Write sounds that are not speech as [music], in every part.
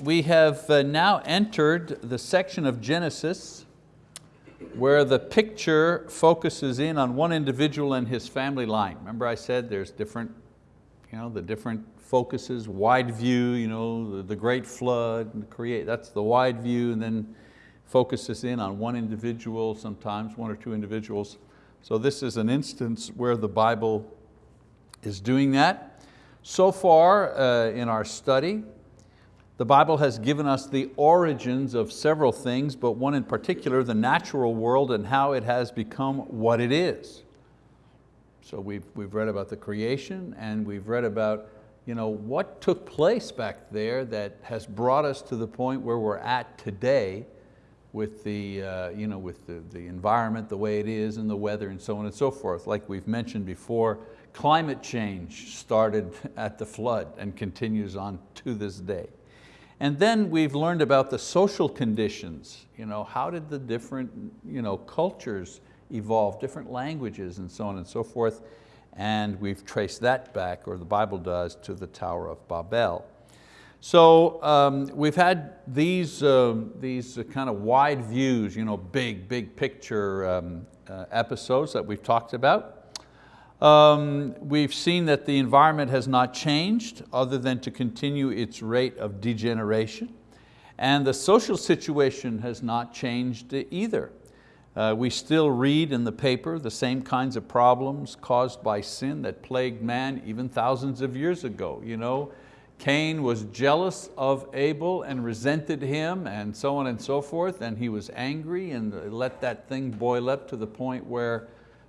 we have uh, now entered the section of Genesis where the picture focuses in on one individual and his family line. Remember I said there's different, you know, the different focuses, wide view, you know, the, the great flood, and create, that's the wide view, and then focuses in on one individual, sometimes one or two individuals. So this is an instance where the Bible is doing that. So far uh, in our study, the Bible has given us the origins of several things, but one in particular, the natural world and how it has become what it is. So we've, we've read about the creation and we've read about you know, what took place back there that has brought us to the point where we're at today with the, uh, you know, with the, the environment the way it is and the weather and so on and so forth. Like we've mentioned before, climate change started [laughs] at the flood and continues on to this day. And then we've learned about the social conditions. You know, how did the different you know, cultures evolve, different languages and so on and so forth. And we've traced that back, or the Bible does, to the Tower of Babel. So um, we've had these, um, these kind of wide views, you know, big, big picture um, uh, episodes that we've talked about. Um, we've seen that the environment has not changed other than to continue its rate of degeneration. And the social situation has not changed either. Uh, we still read in the paper the same kinds of problems caused by sin that plagued man even thousands of years ago. You know, Cain was jealous of Abel and resented him and so on and so forth, and he was angry and let that thing boil up to the point where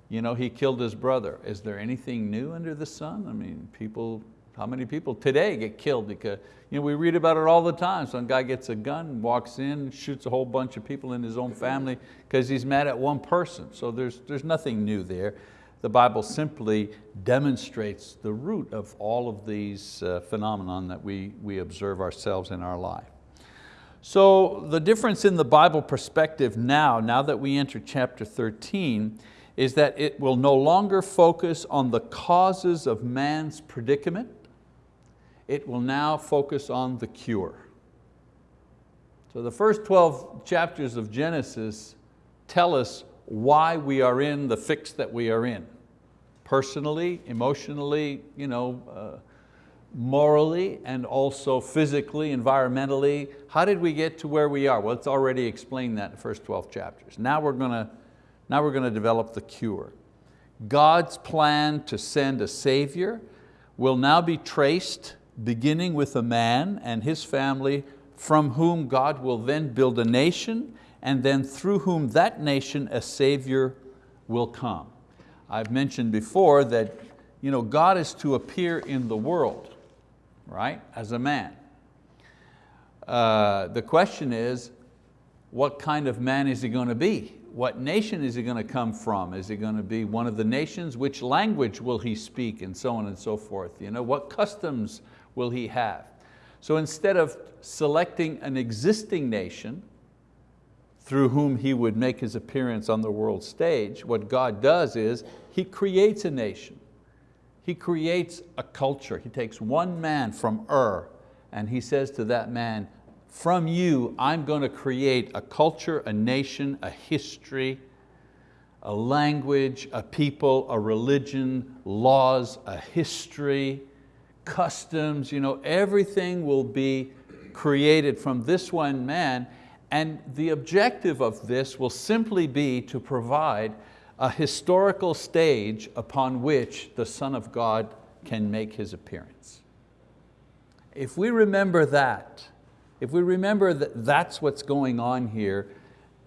you know, he killed his brother. Is there anything new under the sun? I mean, people, how many people today get killed because, you know, we read about it all the time. Some guy gets a gun, walks in, shoots a whole bunch of people in his own family because he's mad at one person. So there's, there's nothing new there. The Bible simply demonstrates the root of all of these uh, phenomenon that we, we observe ourselves in our life. So the difference in the Bible perspective now, now that we enter chapter 13, is that it will no longer focus on the causes of man's predicament, it will now focus on the cure. So the first 12 chapters of Genesis tell us why we are in the fix that we are in. Personally, emotionally, you know, uh, morally, and also physically, environmentally. How did we get to where we are? Well, it's already explained that in the first 12 chapters. Now we're going to now we're going to develop the cure. God's plan to send a savior will now be traced beginning with a man and his family from whom God will then build a nation and then through whom that nation a savior will come. I've mentioned before that you know, God is to appear in the world, right, as a man. Uh, the question is, what kind of man is he going to be? What nation is he going to come from? Is he going to be one of the nations? Which language will he speak? And so on and so forth. You know, what customs will he have? So instead of selecting an existing nation through whom he would make his appearance on the world stage, what God does is he creates a nation. He creates a culture. He takes one man from Ur and he says to that man, from you, I'm going to create a culture, a nation, a history, a language, a people, a religion, laws, a history, customs, you know, everything will be created from this one man and the objective of this will simply be to provide a historical stage upon which the Son of God can make His appearance. If we remember that, if we remember that that's what's going on here,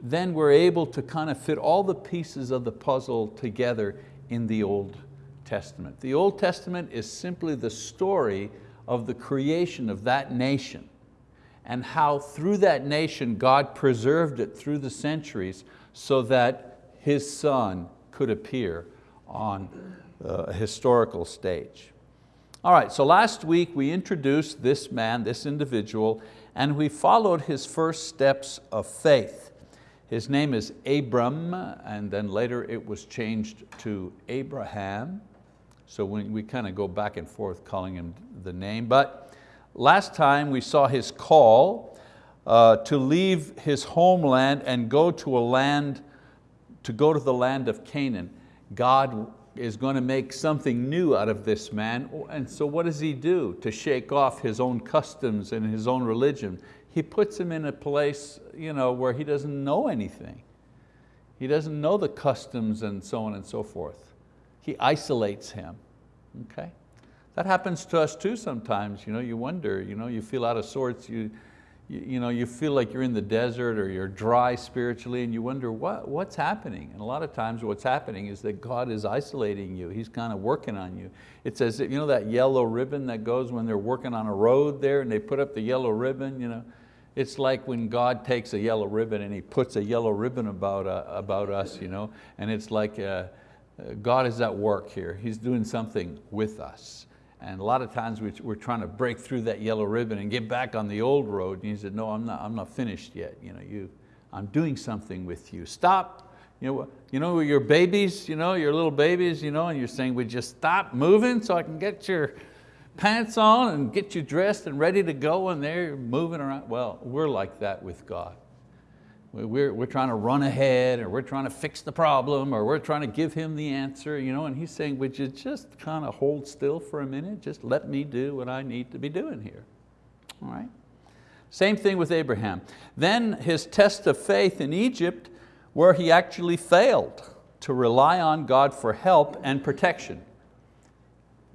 then we're able to kind of fit all the pieces of the puzzle together in the Old Testament. The Old Testament is simply the story of the creation of that nation and how through that nation God preserved it through the centuries so that His Son could appear on uh, a historical stage. All right, so last week we introduced this man, this individual, and we followed his first steps of faith. His name is Abram, and then later it was changed to Abraham. So we, we kind of go back and forth calling him the name, but last time we saw his call uh, to leave his homeland and go to a land, to go to the land of Canaan. God is going to make something new out of this man. And so what does he do to shake off his own customs and his own religion? He puts him in a place you know, where he doesn't know anything. He doesn't know the customs and so on and so forth. He isolates him, okay? That happens to us too sometimes. You, know, you wonder, you, know, you feel out of sorts, you, you, you, know, you feel like you're in the desert or you're dry spiritually and you wonder what, what's happening. And a lot of times what's happening is that God is isolating you. He's kind of working on you. It's as if, you know that yellow ribbon that goes when they're working on a road there and they put up the yellow ribbon, you know? It's like when God takes a yellow ribbon and He puts a yellow ribbon about, uh, about us, you know? and it's like uh, uh God is at work here. He's doing something with us. And a lot of times we're trying to break through that yellow ribbon and get back on the old road. And he said, no, I'm not, I'm not finished yet. You know, you, I'm doing something with you. Stop. You know, you know your babies, you know, your little babies, you know, and you're saying, would you stop moving so I can get your pants on and get you dressed and ready to go and they're moving around. Well, we're like that with God. We're, we're trying to run ahead or we're trying to fix the problem or we're trying to give him the answer, you know, and he's saying, would you just kind of hold still for a minute? Just let me do what I need to be doing here, all right? Same thing with Abraham. Then his test of faith in Egypt where he actually failed to rely on God for help and protection.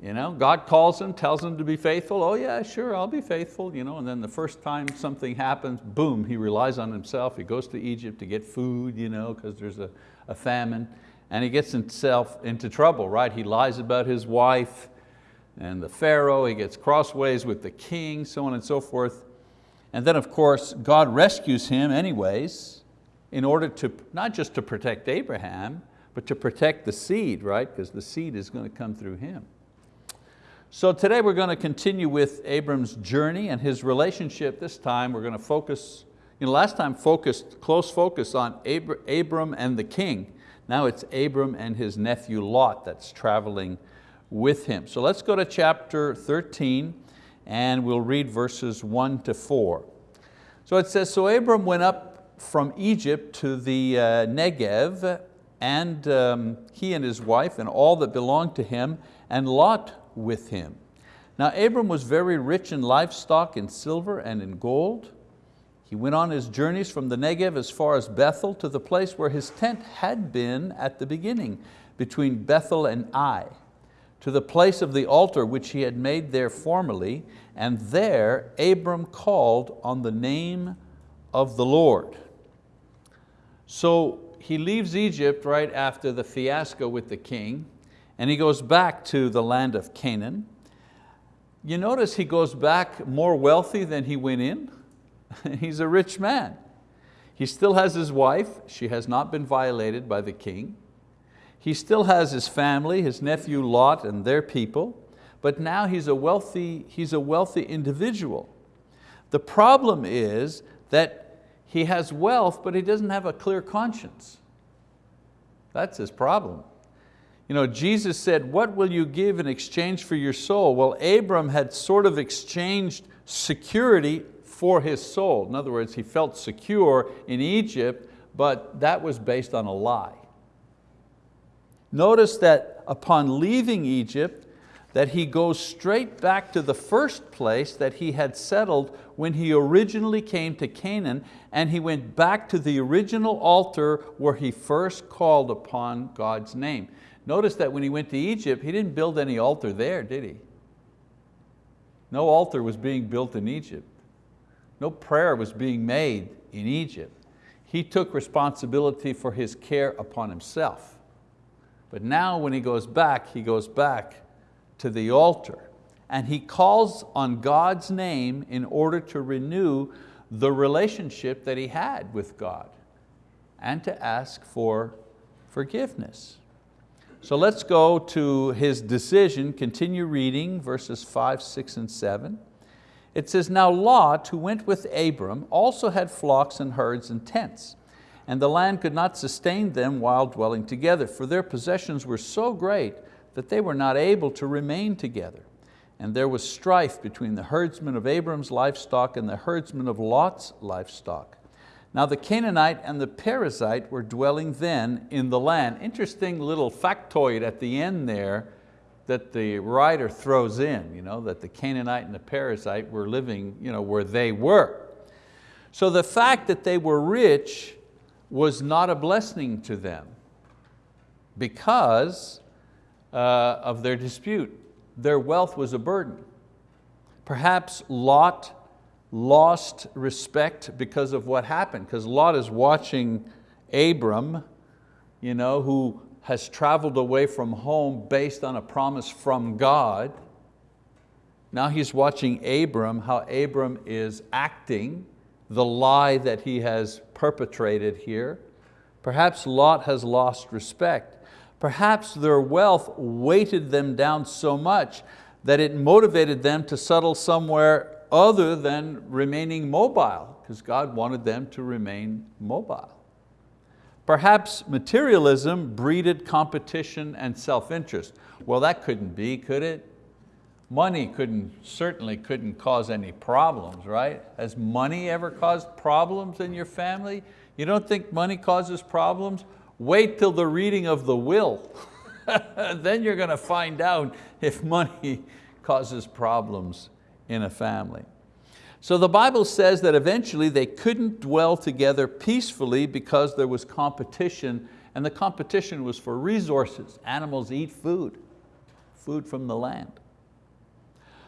You know, God calls him, tells him to be faithful. Oh yeah, sure, I'll be faithful. You know, and then the first time something happens, boom, he relies on himself. He goes to Egypt to get food, you know, because there's a, a famine. And he gets himself into trouble, right? He lies about his wife and the Pharaoh, he gets crossways with the king, so on and so forth. And then of course, God rescues him anyways in order to, not just to protect Abraham, but to protect the seed, right? Because the seed is going to come through him. So today we're going to continue with Abram's journey and his relationship. This time we're going to focus, you know, last time focused, close focus on Abram and the king. Now it's Abram and his nephew Lot that's traveling with him. So let's go to chapter 13 and we'll read verses one to four. So it says, so Abram went up from Egypt to the uh, Negev and um, he and his wife and all that belonged to him and Lot with him. Now Abram was very rich in livestock, in silver and in gold. He went on his journeys from the Negev as far as Bethel to the place where his tent had been at the beginning, between Bethel and Ai, to the place of the altar which he had made there formerly, and there Abram called on the name of the Lord. So he leaves Egypt right after the fiasco with the king, and he goes back to the land of Canaan. You notice he goes back more wealthy than he went in. [laughs] He's a rich man. He still has his wife. She has not been violated by the king. He still has his family, his nephew Lot and their people, but now he's a wealthy, he's a wealthy individual. The problem is that he has wealth, but he doesn't have a clear conscience. That's his problem. You know, Jesus said, what will you give in exchange for your soul? Well, Abram had sort of exchanged security for his soul. In other words, he felt secure in Egypt, but that was based on a lie. Notice that upon leaving Egypt, that he goes straight back to the first place that he had settled when he originally came to Canaan, and he went back to the original altar where he first called upon God's name. Notice that when he went to Egypt, he didn't build any altar there, did he? No altar was being built in Egypt. No prayer was being made in Egypt. He took responsibility for his care upon himself. But now when he goes back, he goes back to the altar and he calls on God's name in order to renew the relationship that he had with God and to ask for forgiveness. So let's go to his decision, continue reading verses five, six, and seven. It says, now Lot, who went with Abram, also had flocks and herds and tents, and the land could not sustain them while dwelling together, for their possessions were so great that they were not able to remain together. and there was strife between the herdsmen of Abram's livestock and the herdsmen of Lot's livestock. Now the Canaanite and the Perizzite were dwelling then in the land. Interesting little factoid at the end there that the writer throws in, you know, that the Canaanite and the Perizzite were living you know, where they were. So the fact that they were rich was not a blessing to them because uh, of their dispute. Their wealth was a burden. Perhaps Lot lost respect because of what happened, because Lot is watching Abram, you know, who has traveled away from home based on a promise from God. Now he's watching Abram, how Abram is acting, the lie that he has perpetrated here. Perhaps Lot has lost respect. Perhaps their wealth weighted them down so much that it motivated them to settle somewhere other than remaining mobile, because God wanted them to remain mobile. Perhaps materialism breeded competition and self-interest. Well, that couldn't be, could it? Money couldn't, certainly couldn't cause any problems, right? Has money ever caused problems in your family? You don't think money causes problems? Wait till the reading of the will. [laughs] then you're going to find out if money [laughs] causes problems in a family. So the Bible says that eventually they couldn't dwell together peacefully because there was competition and the competition was for resources. Animals eat food, food from the land.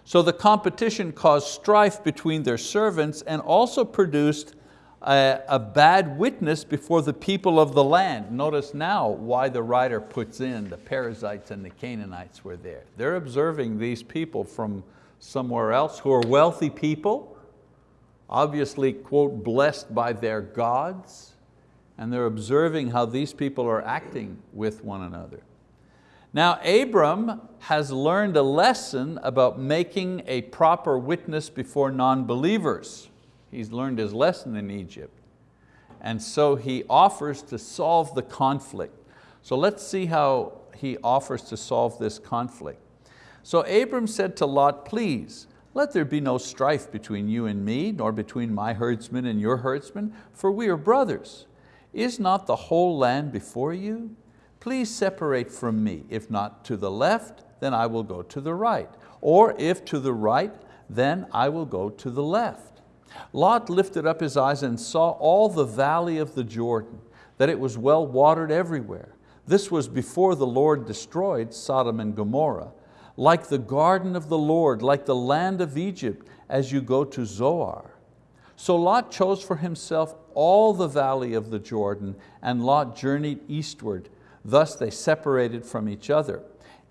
So the competition caused strife between their servants and also produced a, a, bad witness before the people of the land. Notice now why the writer puts in the Perizzites and the Canaanites were there. They're observing these people from somewhere else who are wealthy people, obviously, quote, blessed by their gods, and they're observing how these people are acting with one another. Now Abram has learned a lesson about making a proper witness before non-believers. He's learned his lesson in Egypt. And so he offers to solve the conflict. So let's see how he offers to solve this conflict. So Abram said to Lot, please, let there be no strife between you and me, nor between my herdsmen and your herdsmen, for we are brothers. Is not the whole land before you? Please separate from me. If not to the left, then I will go to the right. Or if to the right, then I will go to the left. Lot lifted up his eyes and saw all the valley of the Jordan, that it was well watered everywhere. This was before the Lord destroyed Sodom and Gomorrah like the garden of the Lord, like the land of Egypt, as you go to Zoar. So Lot chose for himself all the valley of the Jordan, and Lot journeyed eastward. Thus they separated from each other.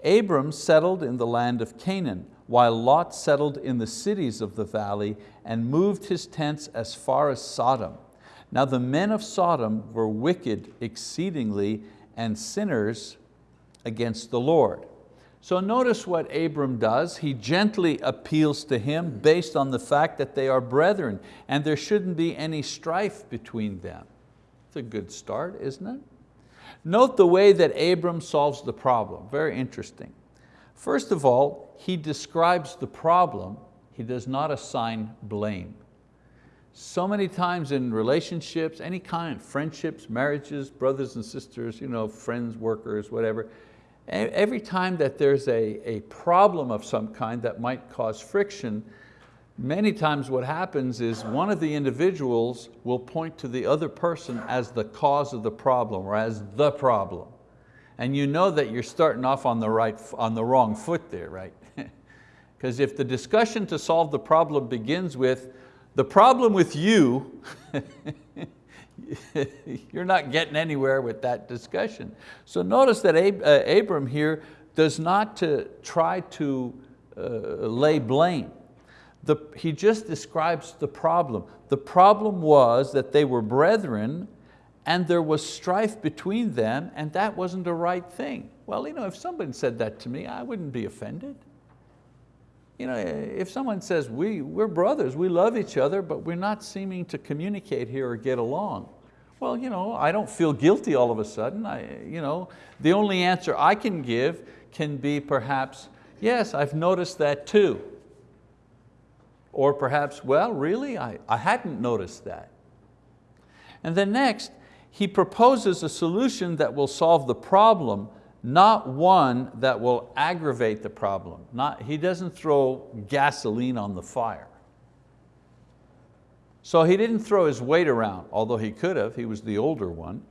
Abram settled in the land of Canaan, while Lot settled in the cities of the valley and moved his tents as far as Sodom. Now the men of Sodom were wicked exceedingly and sinners against the Lord. So notice what Abram does. He gently appeals to him based on the fact that they are brethren and there shouldn't be any strife between them. It's a good start, isn't it? Note the way that Abram solves the problem, very interesting. First of all, he describes the problem, he does not assign blame. So many times in relationships, any kind, friendships, marriages, brothers and sisters, you know, friends, workers, whatever, Every time that there's a, a problem of some kind that might cause friction, many times what happens is one of the individuals will point to the other person as the cause of the problem or as the problem. And you know that you're starting off on the, right, on the wrong foot there, right? [laughs] Because if the discussion to solve the problem begins with, the problem with you, [laughs] [laughs] you're not getting anywhere with that discussion. So notice that Ab uh, Abram here does not to try to uh, lay blame. The, he just describes the problem. The problem was that they were brethren and there was strife between them and that wasn't a right thing. Well, you know, if somebody said that to me, I wouldn't be offended. You know, if someone says, we, we're brothers, we love each other, but we're not seeming to communicate here or get along. Well, you know, I don't feel guilty all of a sudden. I, you know, the only answer I can give can be perhaps, yes, I've noticed that too. Or perhaps, well, really, I, I hadn't noticed that. And then next, he proposes a solution that will solve the problem, not one that will aggravate the problem. Not, he doesn't throw gasoline on the fire. So he didn't throw his weight around, although he could have, he was the older one.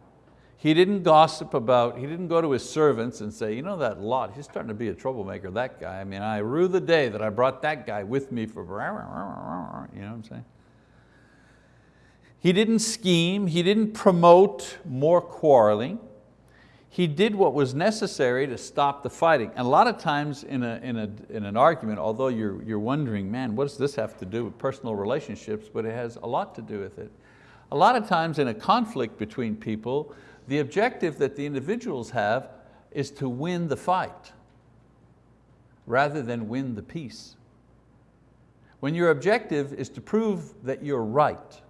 He didn't gossip about, he didn't go to his servants and say, you know that Lot, he's starting to be a troublemaker, that guy. I mean, I rue the day that I brought that guy with me for, you know what I'm saying? He didn't scheme, he didn't promote more quarreling. He did what was necessary to stop the fighting. And a lot of times in, a, in, a, in an argument, although you're, you're wondering, man, what does this have to do with personal relationships? But it has a lot to do with it. A lot of times in a conflict between people, the objective that the individuals have is to win the fight rather than win the peace. When your objective is to prove that you're right,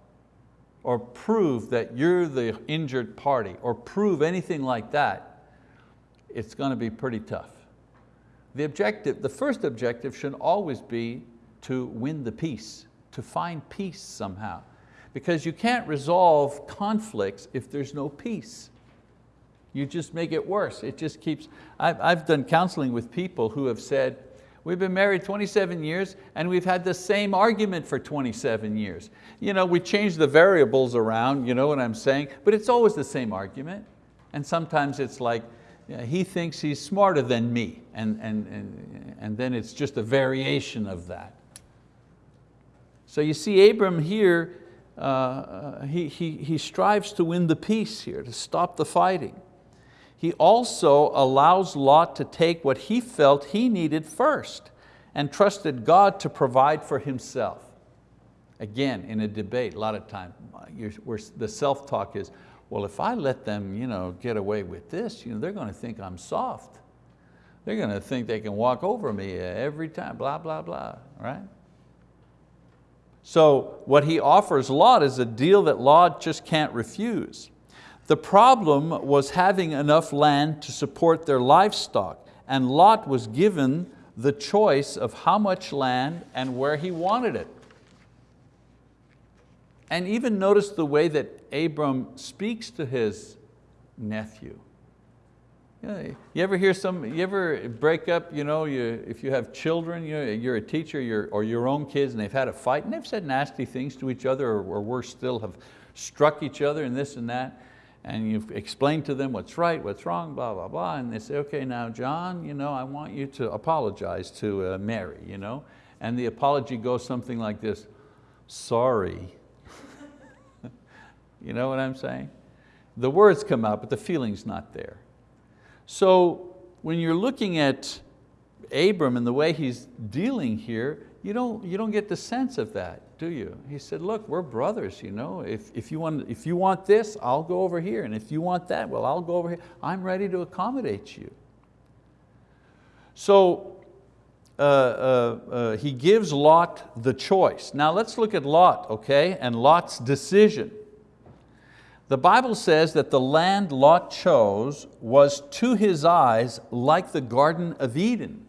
or prove that you're the injured party, or prove anything like that, it's going to be pretty tough. The objective, the first objective should always be to win the peace, to find peace somehow. Because you can't resolve conflicts if there's no peace. You just make it worse. It just keeps, I've, I've done counseling with people who have said, We've been married 27 years and we've had the same argument for 27 years. You know, we change the variables around, you know what I'm saying, but it's always the same argument. And sometimes it's like, he thinks he's smarter than me, and, and, and, and then it's just a variation of that. So you see Abram here, uh, uh he, he, he strives to win the peace here, to stop the fighting he also allows Lot to take what he felt he needed first and trusted God to provide for himself. Again, in a debate, a lot of times, the self-talk is, well, if I let them you know, get away with this, you know, they're going to think I'm soft. They're going to think they can walk over me every time, blah, blah, blah, right? So what he offers Lot is a deal that Lot just can't refuse. The problem was having enough land to support their livestock and Lot was given the choice of how much land and where he wanted it. And even notice the way that Abram speaks to his nephew. You ever hear some, you ever break up, you know, you, if you have children, you're a teacher you're, or your own kids and they've had a fight and they've said nasty things to each other or, or worse still have struck each other and this and that and you've explained to them what's right, what's wrong, blah, blah, blah, and they say, okay, now John, you know, I want you to apologize to uh, Mary, you know? and the apology goes something like this, sorry. [laughs] you know what I'm saying? The words come out, but the feeling's not there. So when you're looking at Abram and the way he's dealing here, you don't, you don't get the sense of that do you? He said, look, we're brothers. You know? if, if, you want, if you want this, I'll go over here. And if you want that, well, I'll go over here. I'm ready to accommodate you. So uh, uh, uh, he gives Lot the choice. Now let's look at Lot, okay, and Lot's decision. The Bible says that the land Lot chose was to his eyes like the Garden of Eden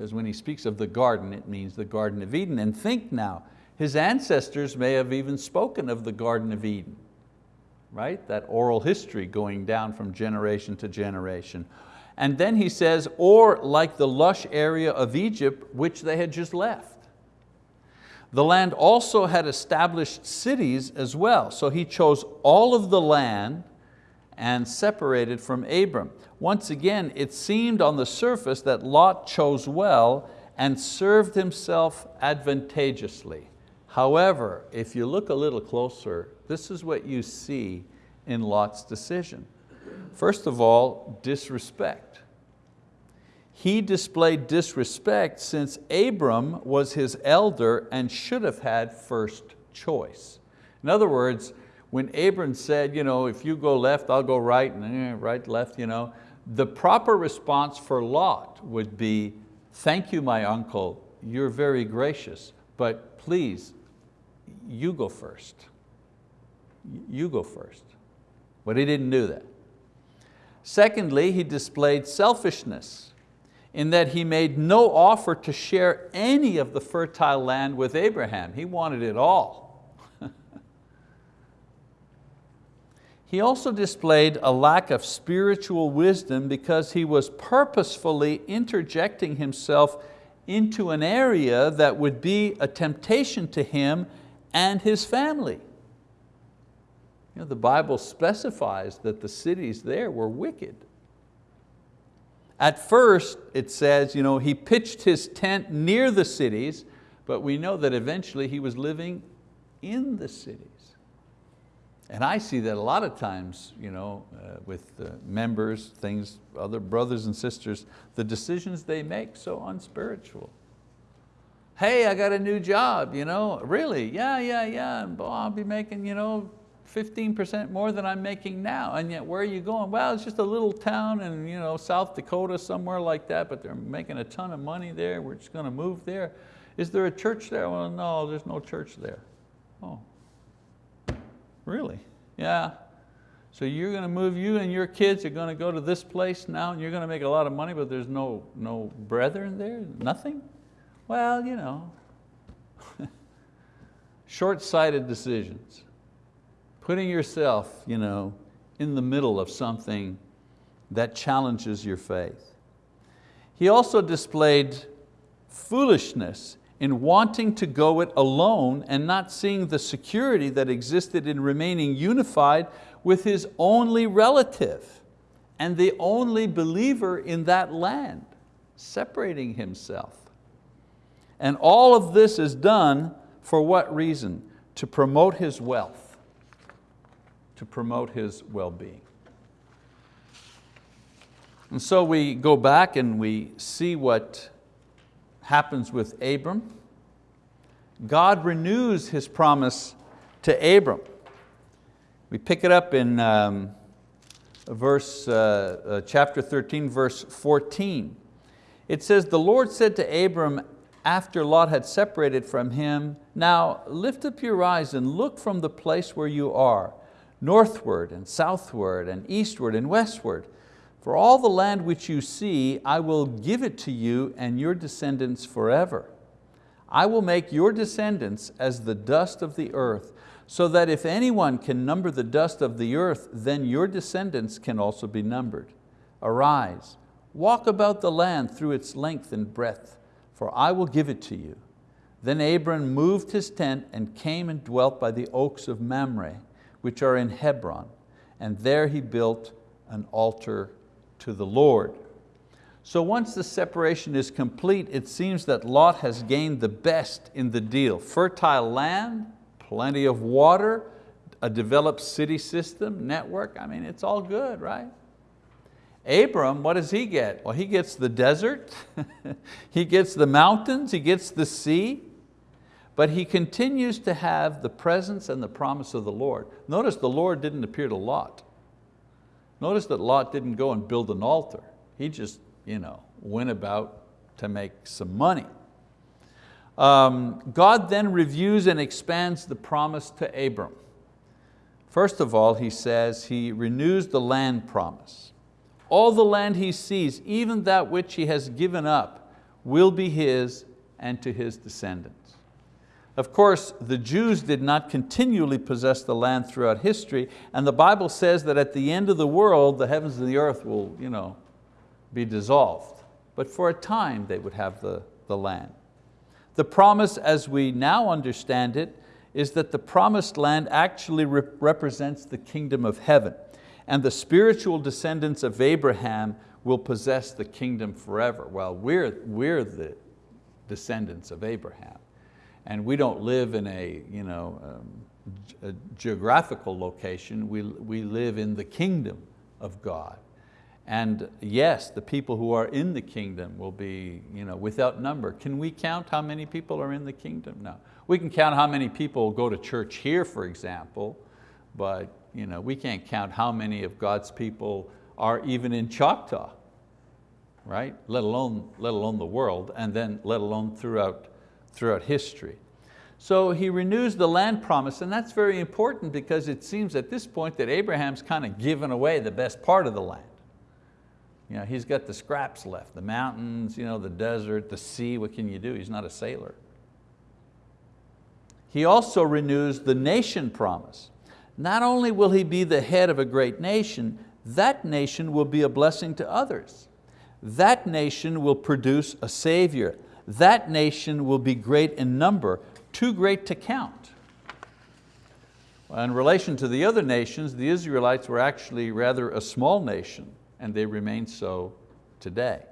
because when he speaks of the garden, it means the Garden of Eden. And think now, his ancestors may have even spoken of the Garden of Eden, right? That oral history going down from generation to generation. And then he says, or like the lush area of Egypt, which they had just left. The land also had established cities as well. So he chose all of the land and separated from Abram. Once again, it seemed on the surface that Lot chose well and served himself advantageously. However, if you look a little closer, this is what you see in Lot's decision. First of all, disrespect. He displayed disrespect since Abram was his elder and should have had first choice. In other words, when Abram said, you know, if you go left, I'll go right, and eh, right, left, you know, the proper response for Lot would be, thank you, my uncle, you're very gracious, but please, you go first. You go first. But he didn't do that. Secondly, he displayed selfishness. in that he made no offer to share any of the fertile land with Abraham. He wanted it all. He also displayed a lack of spiritual wisdom because he was purposefully interjecting himself into an area that would be a temptation to him and his family. You know, the Bible specifies that the cities there were wicked. At first, it says, you know, he pitched his tent near the cities, but we know that eventually he was living in the cities. And I see that a lot of times you know, uh, with uh, members, things, other brothers and sisters, the decisions they make so unspiritual. Hey, I got a new job, you know, really? Yeah, yeah, yeah, and I'll be making you know, 15% more than I'm making now, and yet where are you going? Well, it's just a little town in you know, South Dakota, somewhere like that, but they're making a ton of money there, we're just going to move there. Is there a church there? Well, no, there's no church there. Oh, really? Yeah. So you're going to move, you and your kids are going to go to this place now and you're going to make a lot of money, but there's no, no brethren there, nothing? Well, you know, [laughs] short-sighted decisions putting yourself you know, in the middle of something that challenges your faith. He also displayed foolishness in wanting to go it alone and not seeing the security that existed in remaining unified with his only relative and the only believer in that land, separating himself. And all of this is done for what reason? To promote his wealth to promote his well-being. And so we go back and we see what happens with Abram. God renews His promise to Abram. We pick it up in um, verse, uh, uh, chapter 13, verse 14. It says, the Lord said to Abram after Lot had separated from him, now lift up your eyes and look from the place where you are northward and southward and eastward and westward. For all the land which you see, I will give it to you and your descendants forever. I will make your descendants as the dust of the earth, so that if anyone can number the dust of the earth, then your descendants can also be numbered. Arise, walk about the land through its length and breadth, for I will give it to you. Then Abram moved his tent and came and dwelt by the oaks of Mamre which are in Hebron, and there he built an altar to the Lord. So once the separation is complete, it seems that Lot has gained the best in the deal. Fertile land, plenty of water, a developed city system, network, I mean, it's all good, right? Abram, what does he get? Well, he gets the desert, [laughs] he gets the mountains, he gets the sea, but he continues to have the presence and the promise of the Lord. Notice the Lord didn't appear to Lot. Notice that Lot didn't go and build an altar. He just you know, went about to make some money. Um, God then reviews and expands the promise to Abram. First of all, he says he renews the land promise. All the land he sees, even that which he has given up, will be his and to his descendants. Of course, the Jews did not continually possess the land throughout history, and the Bible says that at the end of the world, the heavens and the earth will you know, be dissolved. But for a time, they would have the, the land. The promise, as we now understand it, is that the promised land actually re represents the kingdom of heaven, and the spiritual descendants of Abraham will possess the kingdom forever. Well, we're, we're the descendants of Abraham and we don't live in a, you know, um, a geographical location, we, we live in the kingdom of God. And yes, the people who are in the kingdom will be you know, without number. Can we count how many people are in the kingdom? No. We can count how many people go to church here, for example, but you know, we can't count how many of God's people are even in Choctaw, right? Let alone, let alone the world, and then let alone throughout throughout history. So he renews the land promise, and that's very important because it seems at this point that Abraham's kind of given away the best part of the land. You know, he's got the scraps left, the mountains, you know, the desert, the sea, what can you do? He's not a sailor. He also renews the nation promise. Not only will he be the head of a great nation, that nation will be a blessing to others. That nation will produce a savior. That nation will be great in number, too great to count. In relation to the other nations, the Israelites were actually rather a small nation and they remain so today.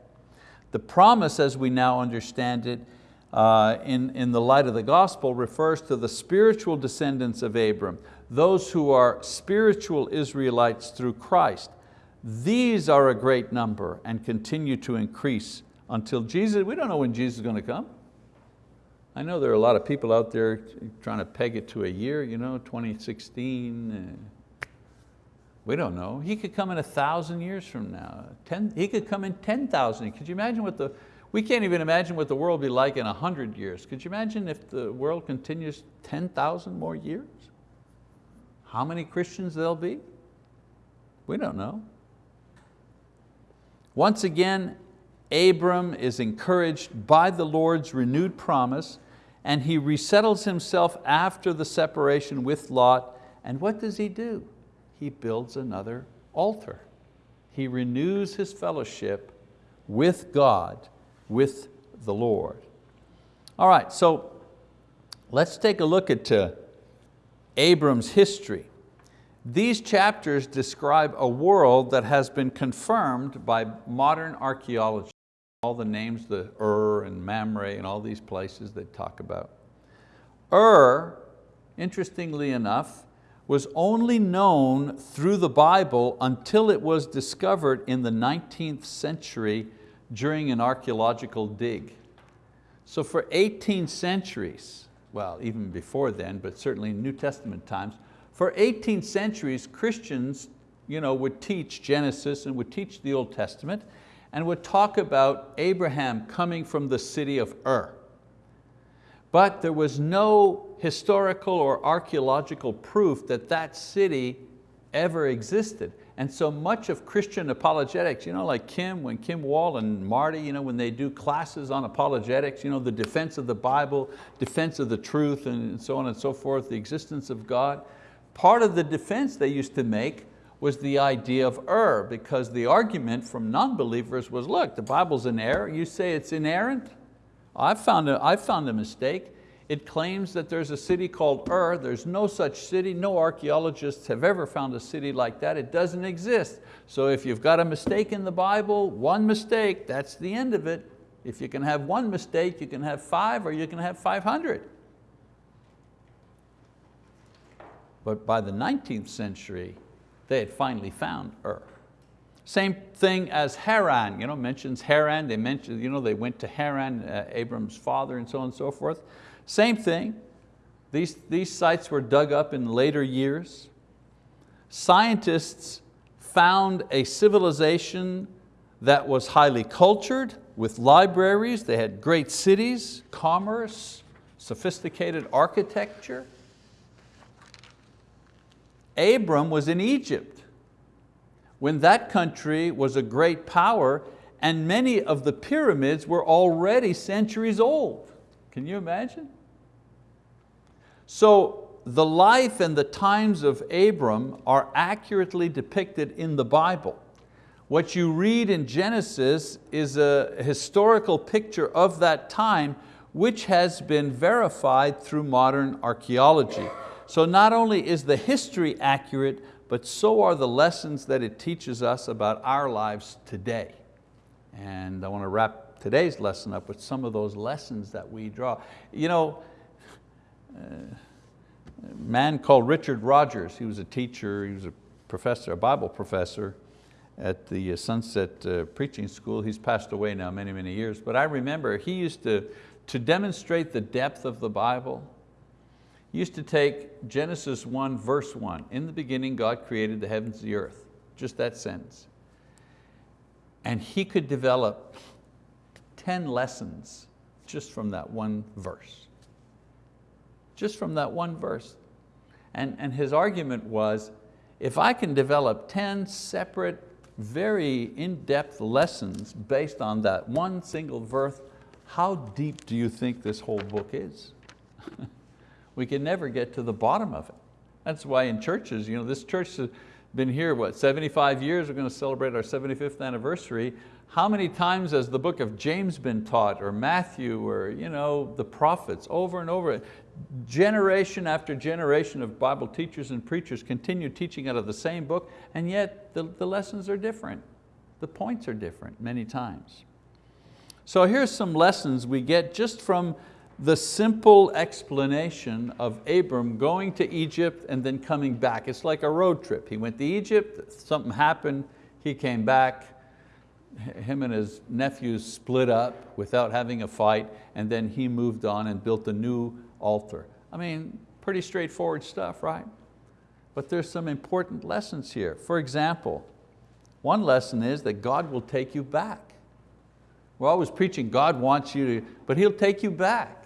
The promise as we now understand it uh, in, in the light of the gospel refers to the spiritual descendants of Abram, those who are spiritual Israelites through Christ. These are a great number and continue to increase until Jesus, we don't know when Jesus is going to come. I know there are a lot of people out there trying to peg it to a year, you know, 2016. Uh, we don't know. He could come in a thousand years from now. Ten, he could come in 10,000. Could you imagine what the, we can't even imagine what the world will be like in a hundred years. Could you imagine if the world continues 10,000 more years? How many Christians there'll be? We don't know. Once again, Abram is encouraged by the Lord's renewed promise and he resettles himself after the separation with Lot. And what does he do? He builds another altar. He renews his fellowship with God, with the Lord. All right, so let's take a look at uh, Abram's history. These chapters describe a world that has been confirmed by modern archeology. All the names, the Ur and Mamre and all these places they talk about. Ur, interestingly enough, was only known through the Bible until it was discovered in the 19th century during an archeological dig. So for 18 centuries, well, even before then, but certainly in New Testament times, for 18 centuries, Christians you know, would teach Genesis and would teach the Old Testament and would talk about Abraham coming from the city of Ur. But there was no historical or archeological proof that that city ever existed. And so much of Christian apologetics, you know, like Kim, when Kim Wall and Marty, you know, when they do classes on apologetics, you know, the defense of the Bible, defense of the truth, and so on and so forth, the existence of God, part of the defense they used to make was the idea of Ur, because the argument from non-believers was, look, the Bible's in error, you say it's inerrant? I found, a, I found a mistake. It claims that there's a city called Ur. There's no such city. No archeologists have ever found a city like that. It doesn't exist. So if you've got a mistake in the Bible, one mistake, that's the end of it. If you can have one mistake, you can have five or you can have 500. But by the 19th century, they had finally found Ur. Same thing as Haran, you know, mentions Haran, they mentioned, you know, they went to Haran, uh, Abram's father and so on and so forth. Same thing, these, these sites were dug up in later years. Scientists found a civilization that was highly cultured with libraries, they had great cities, commerce, sophisticated architecture. Abram was in Egypt when that country was a great power and many of the pyramids were already centuries old. Can you imagine? So the life and the times of Abram are accurately depicted in the Bible. What you read in Genesis is a historical picture of that time which has been verified through modern archeology. So not only is the history accurate, but so are the lessons that it teaches us about our lives today. And I want to wrap today's lesson up with some of those lessons that we draw. You know, uh, a man called Richard Rogers, he was a teacher, he was a professor, a Bible professor at the Sunset uh, Preaching School. He's passed away now many, many years, but I remember he used to, to demonstrate the depth of the Bible, used to take Genesis 1 verse 1, in the beginning God created the heavens and the earth, just that sentence. And he could develop 10 lessons just from that one verse. Just from that one verse. And, and his argument was, if I can develop 10 separate very in-depth lessons based on that one single verse. How deep do you think this whole book is? [laughs] we can never get to the bottom of it. That's why in churches, you know, this church has been here, what, 75 years, we're going to celebrate our 75th anniversary. How many times has the book of James been taught, or Matthew, or you know, the prophets, over and over? Generation after generation of Bible teachers and preachers continue teaching out of the same book, and yet the, the lessons are different. The points are different many times. So here's some lessons we get just from the simple explanation of Abram going to Egypt and then coming back. It's like a road trip. He went to Egypt, something happened, he came back, him and his nephews split up without having a fight, and then he moved on and built a new altar. I mean, pretty straightforward stuff, right? But there's some important lessons here. For example, one lesson is that God will take you back. We're always preaching God wants you to, but He'll take you back.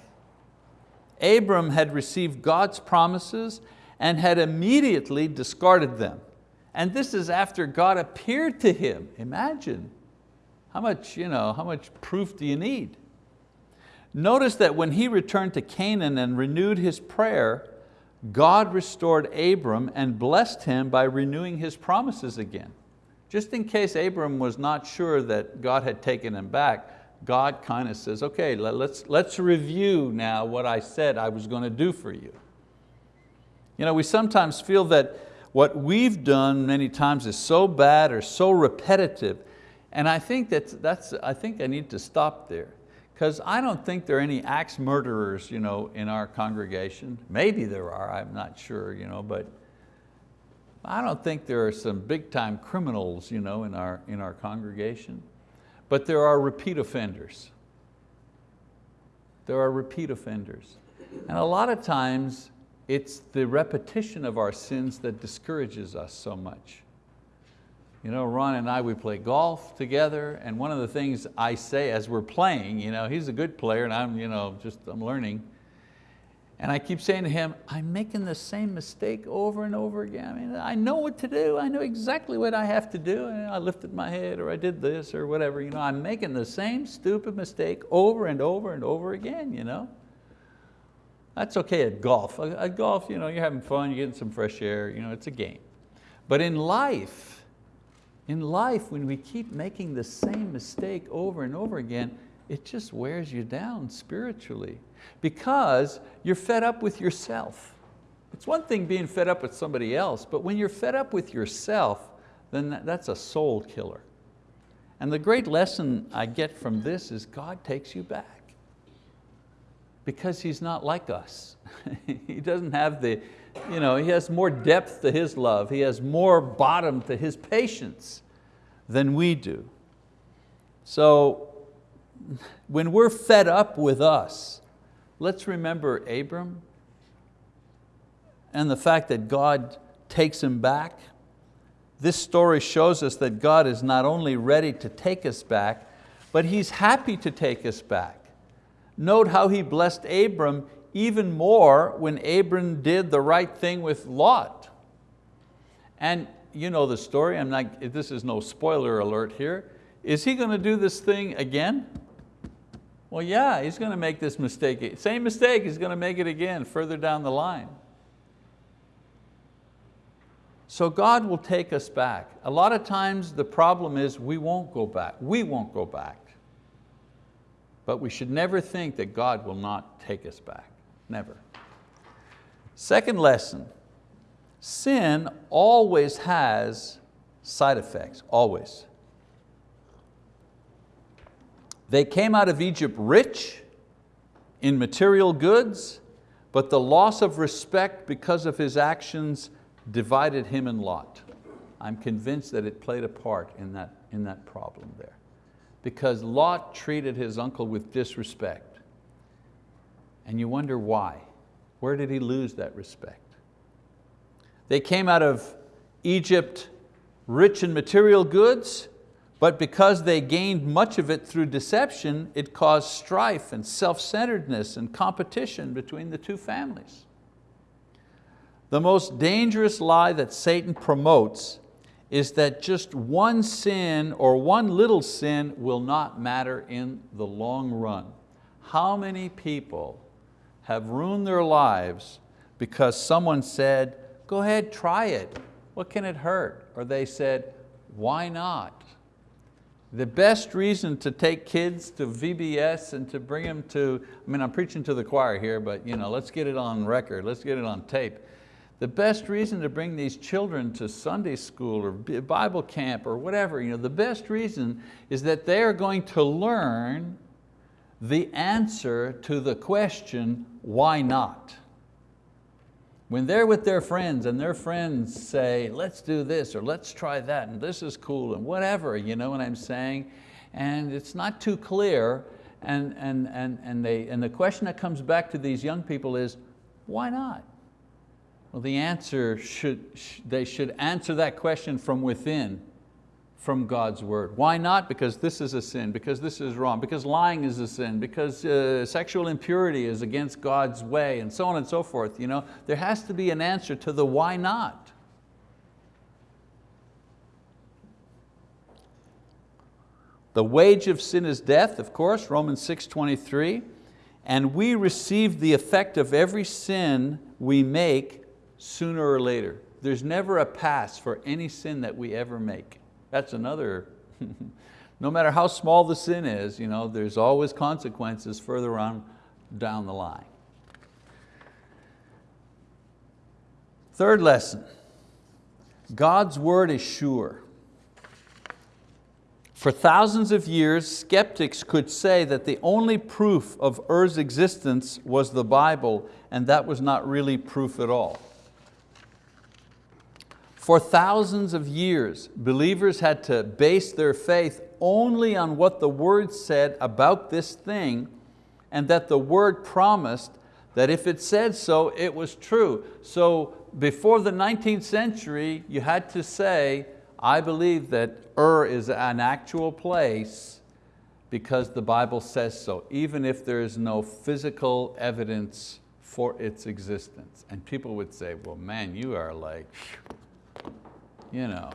Abram had received God's promises and had immediately discarded them. And this is after God appeared to him. Imagine, how much, you know, how much proof do you need? Notice that when he returned to Canaan and renewed his prayer, God restored Abram and blessed him by renewing his promises again. Just in case Abram was not sure that God had taken him back, God kind of says, okay, let's, let's review now what I said I was going to do for you. You know, we sometimes feel that what we've done many times is so bad or so repetitive, and I think, that's, that's, I, think I need to stop there because I don't think there are any axe murderers you know, in our congregation. Maybe there are, I'm not sure, you know, but I don't think there are some big time criminals you know, in, our, in our congregation. But there are repeat offenders. There are repeat offenders. And a lot of times it's the repetition of our sins that discourages us so much. You know, Ron and I, we play golf together and one of the things I say as we're playing, you know, he's a good player and I'm, you know, just, I'm learning, and I keep saying to him, I'm making the same mistake over and over again. I mean, I know what to do. I know exactly what I have to do. And I lifted my head or I did this or whatever. You know, I'm making the same stupid mistake over and over and over again. You know? That's okay at golf. At golf, you know, you're having fun, you're getting some fresh air, you know, it's a game. But in life, in life, when we keep making the same mistake over and over again, it just wears you down spiritually because you're fed up with yourself. It's one thing being fed up with somebody else, but when you're fed up with yourself, then that's a soul killer. And the great lesson I get from this is God takes you back because He's not like us. [laughs] he doesn't have the, you know, He has more depth to His love. He has more bottom to His patience than we do. So when we're fed up with us, let's remember Abram and the fact that God takes him back. This story shows us that God is not only ready to take us back, but He's happy to take us back. Note how He blessed Abram even more when Abram did the right thing with Lot. And you know the story, I'm not, this is no spoiler alert here. Is he going to do this thing again? Well, yeah, he's going to make this mistake. Same mistake, he's going to make it again further down the line. So God will take us back. A lot of times the problem is we won't go back. We won't go back. But we should never think that God will not take us back, never. Second lesson, sin always has side effects, always. They came out of Egypt rich in material goods, but the loss of respect because of his actions divided him and Lot. I'm convinced that it played a part in that, in that problem there. Because Lot treated his uncle with disrespect. And you wonder why. Where did he lose that respect? They came out of Egypt rich in material goods, but because they gained much of it through deception, it caused strife and self-centeredness and competition between the two families. The most dangerous lie that Satan promotes is that just one sin or one little sin will not matter in the long run. How many people have ruined their lives because someone said, go ahead, try it. What can it hurt? Or they said, why not? The best reason to take kids to VBS and to bring them to, I mean, I'm preaching to the choir here, but you know, let's get it on record, let's get it on tape. The best reason to bring these children to Sunday school or Bible camp or whatever, you know, the best reason is that they are going to learn the answer to the question, why not? When they're with their friends and their friends say, let's do this or let's try that and this is cool and whatever, you know what I'm saying? And it's not too clear and, and, and, and, they, and the question that comes back to these young people is, why not? Well, the answer should, they should answer that question from within, from God's word. Why not? Because this is a sin, because this is wrong, because lying is a sin, because uh, sexual impurity is against God's way, and so on and so forth. You know, there has to be an answer to the why not. The wage of sin is death, of course, Romans 6.23, and we receive the effect of every sin we make sooner or later. There's never a pass for any sin that we ever make. That's another, [laughs] no matter how small the sin is, you know, there's always consequences further on down the line. Third lesson, God's word is sure. For thousands of years, skeptics could say that the only proof of Ur's existence was the Bible, and that was not really proof at all. For thousands of years, believers had to base their faith only on what the word said about this thing and that the word promised that if it said so, it was true. So before the 19th century, you had to say, I believe that Ur is an actual place because the Bible says so, even if there is no physical evidence for its existence. And people would say, well man, you are like, you know,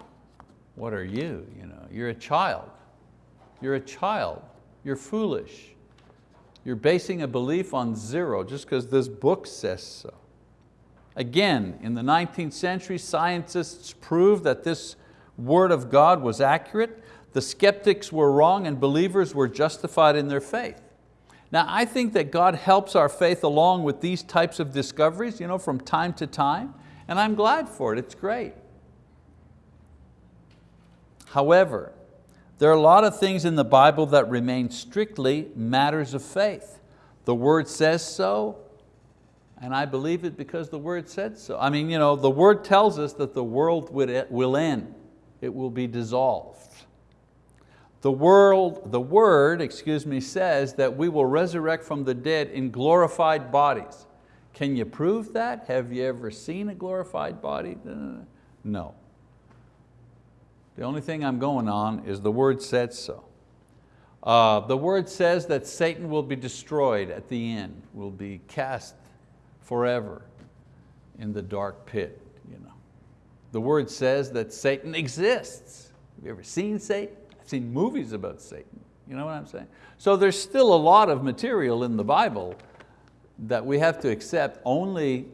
what are you? you know, you're a child. You're a child. You're foolish. You're basing a belief on zero just because this book says so. Again, in the 19th century, scientists proved that this word of God was accurate. The skeptics were wrong and believers were justified in their faith. Now I think that God helps our faith along with these types of discoveries you know, from time to time, and I'm glad for it, it's great. However, there are a lot of things in the Bible that remain strictly matters of faith. The word says so, and I believe it because the word said so. I mean, you know, the word tells us that the world will end. It will be dissolved. The, world, the word excuse me, says that we will resurrect from the dead in glorified bodies. Can you prove that? Have you ever seen a glorified body? Uh, no. The only thing I'm going on is the word said so. Uh, the word says that Satan will be destroyed at the end, will be cast forever in the dark pit. You know. The word says that Satan exists. Have you ever seen Satan? I've seen movies about Satan. You know what I'm saying? So there's still a lot of material in the Bible that we have to accept only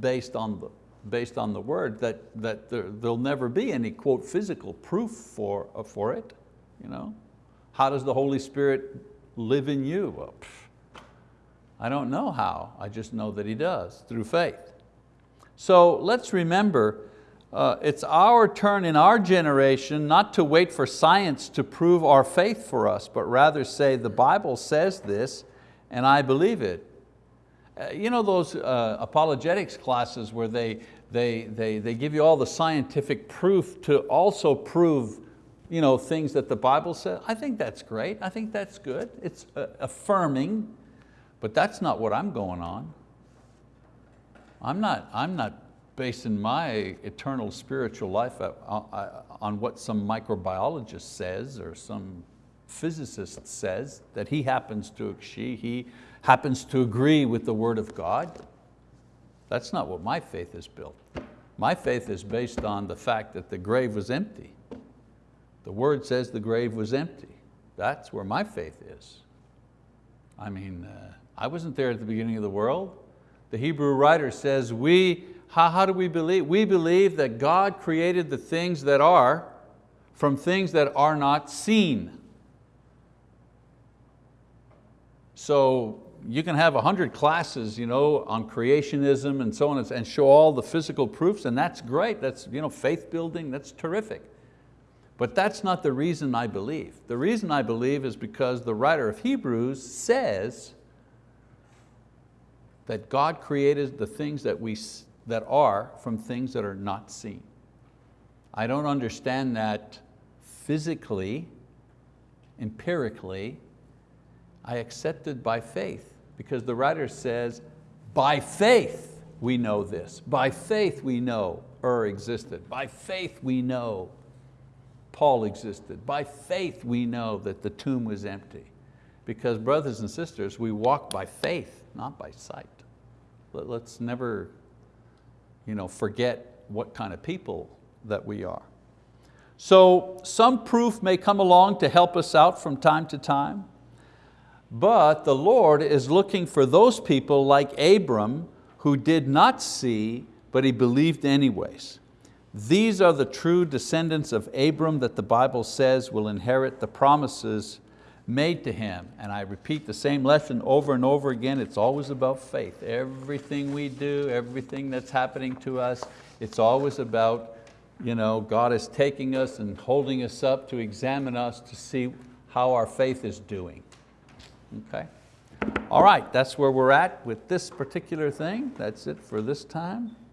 based on the based on the word that, that there, will never be any quote physical proof for, uh, for it. You know? How does the Holy Spirit live in you? Well, pff, I don't know how, I just know that He does through faith. So let's remember, uh, it's our turn in our generation not to wait for science to prove our faith for us, but rather say the Bible says this and I believe it. Uh, you know those uh, apologetics classes where they, they, they, they give you all the scientific proof to also prove you know, things that the Bible says? I think that's great, I think that's good. It's uh, affirming, but that's not what I'm going on. I'm not, I'm not basing my eternal spiritual life on what some microbiologist says or some physicist says that he happens to, she, he happens to agree with the word of God. That's not what my faith is built. My faith is based on the fact that the grave was empty. The word says the grave was empty. That's where my faith is. I mean, uh, I wasn't there at the beginning of the world. The Hebrew writer says, we, how, how do we believe? We believe that God created the things that are from things that are not seen. So you can have a hundred classes you know, on creationism and so on and show all the physical proofs and that's great, that's you know, faith building, that's terrific. But that's not the reason I believe. The reason I believe is because the writer of Hebrews says that God created the things that, we, that are from things that are not seen. I don't understand that physically, empirically, I accepted by faith because the writer says, by faith we know this. By faith we know Ur existed. By faith we know Paul existed. By faith we know that the tomb was empty. Because brothers and sisters, we walk by faith, not by sight. Let's never you know, forget what kind of people that we are. So some proof may come along to help us out from time to time, but the Lord is looking for those people like Abram who did not see, but he believed anyways. These are the true descendants of Abram that the Bible says will inherit the promises made to him. And I repeat the same lesson over and over again, it's always about faith. Everything we do, everything that's happening to us, it's always about you know, God is taking us and holding us up to examine us to see how our faith is doing. Okay? All right, that's where we're at with this particular thing. That's it for this time.